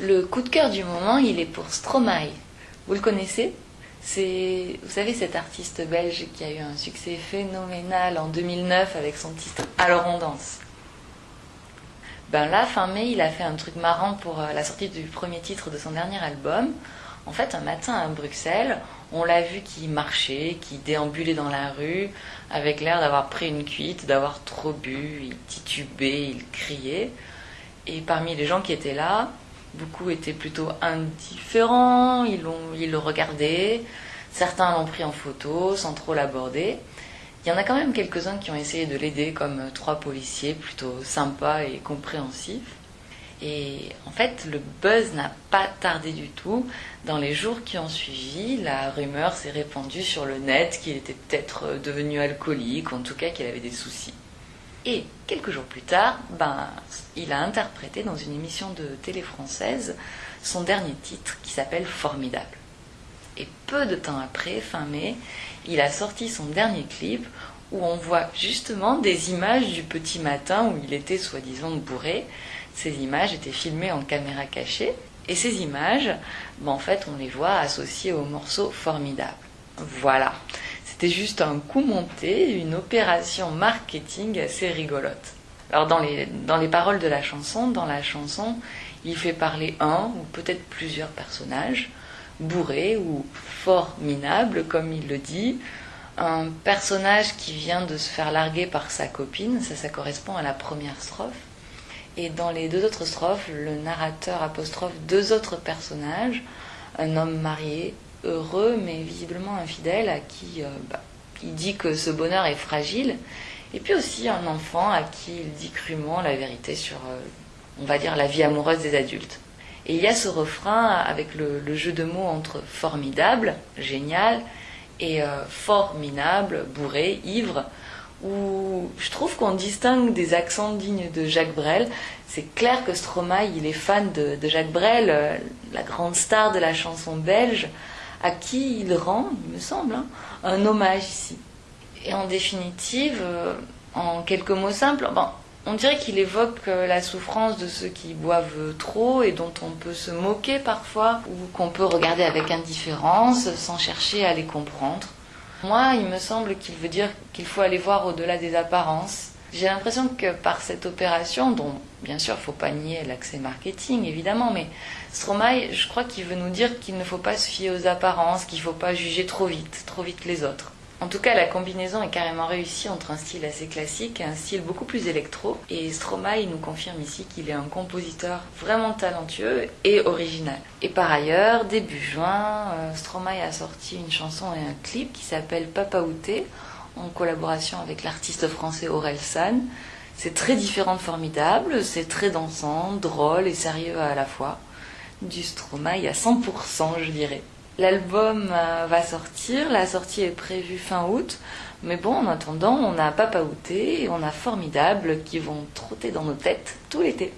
Le coup de cœur du moment, il est pour Stromae. Vous le connaissez? C'est, vous savez, cet artiste belge qui a eu un succès phénoménal en 2009 avec son titre Alors on danse. Ben là, fin mai, il a fait un truc marrant pour euh, la sortie du premier titre de son dernier album. En fait, un matin à Bruxelles, on l'a vu qui marchait, qui déambulait dans la rue, avec l'air d'avoir pris une cuite, d'avoir trop bu, il titubait, il criait. Et parmi les gens qui étaient là, beaucoup étaient plutôt indifférents, ils, ils le regardaient, certains l'ont pris en photo sans trop l'aborder. Il y en a quand même quelques-uns qui ont essayé de l'aider, comme trois policiers plutôt sympas et compréhensifs. Et en fait, le buzz n'a pas tardé du tout. Dans les jours qui ont suivi, la rumeur s'est répandue sur le net qu'il était peut-être devenu alcoolique, ou en tout cas qu'il avait des soucis. Et quelques jours plus tard, ben, il a interprété dans une émission de télé française son dernier titre qui s'appelle Formidable. Et peu de temps après, fin mai, il a sorti son dernier clip où on voit justement des images du petit matin où il était soi-disant bourré. Ces images étaient filmées en caméra cachée. Et ces images, ben, en fait, on les voit associées au morceau Formidable. Voilà. C'était juste un coup monté, une opération marketing assez rigolote. Alors dans les, dans les paroles de la chanson, dans la chanson, il fait parler un ou peut-être plusieurs personnages, bourrés ou fort comme il le dit. Un personnage qui vient de se faire larguer par sa copine, ça, ça correspond à la première strophe. Et dans les deux autres strophes, le narrateur apostrophe deux autres personnages, un homme marié, heureux mais visiblement infidèle à qui euh, bah, il dit que ce bonheur est fragile, et puis aussi un enfant à qui il dit crûment la vérité sur, euh, on va dire, la vie amoureuse des adultes. Et il y a ce refrain avec le, jeu de mots entre formidable, génial, et euh, formidable, bourré, ivre, où je trouve qu'on distingue des accents dignes de Jacques Brel. C'est clair que Stromae, il est fan de, de Jacques Brel, la grande star de la chanson belge à qui il rend, il me semble, hein, un hommage ici. Et en définitive, euh, en quelques mots simples, on dirait qu'il évoque euh, la souffrance de ceux qui boivent trop et dont on peut se moquer parfois, ou qu'on peut regarder avec indifférence sans chercher à les comprendre. Moi, il me semble qu'il veut dire qu'il faut aller voir au-delà des apparences. J'ai l'impression que par cette opération, dont bien sûr il ne faut pas nier l'accès marketing évidemment, mais Stromae, je crois qu'il veut nous dire qu'il ne faut pas se fier aux apparences, qu'il ne faut pas juger trop vite, trop vite les autres. En tout cas, la combinaison est carrément réussie entre un style assez classique et un style beaucoup plus électro. Et Stromae nous confirme ici qu'il est un compositeur vraiment talentueux et original. Et par ailleurs, début juin, euh, Stromae a sorti une chanson et un clip qui s'appelle Papa Outé, en collaboration avec l'artiste français Aurel San. C'est très différent de Formidable, c'est très dansant, drôle et sérieux à la fois du Stromae à 100%, je dirais. L'album euh, va sortir, la sortie est prévue fin août, mais bon, en attendant, on a Papa Outé et on a Formidable qui vont trotter dans nos têtes tout l'été.